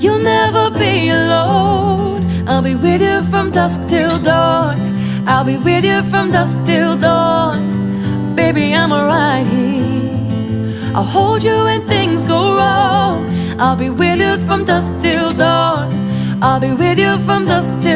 You'll never be alone. I'll be with you from dusk till dawn. I'll be with you from dusk till dawn. Baby, I'm alright here. I'll hold you when things go wrong. I'll be with you from dusk till dawn. I'll be with you from dusk till dawn.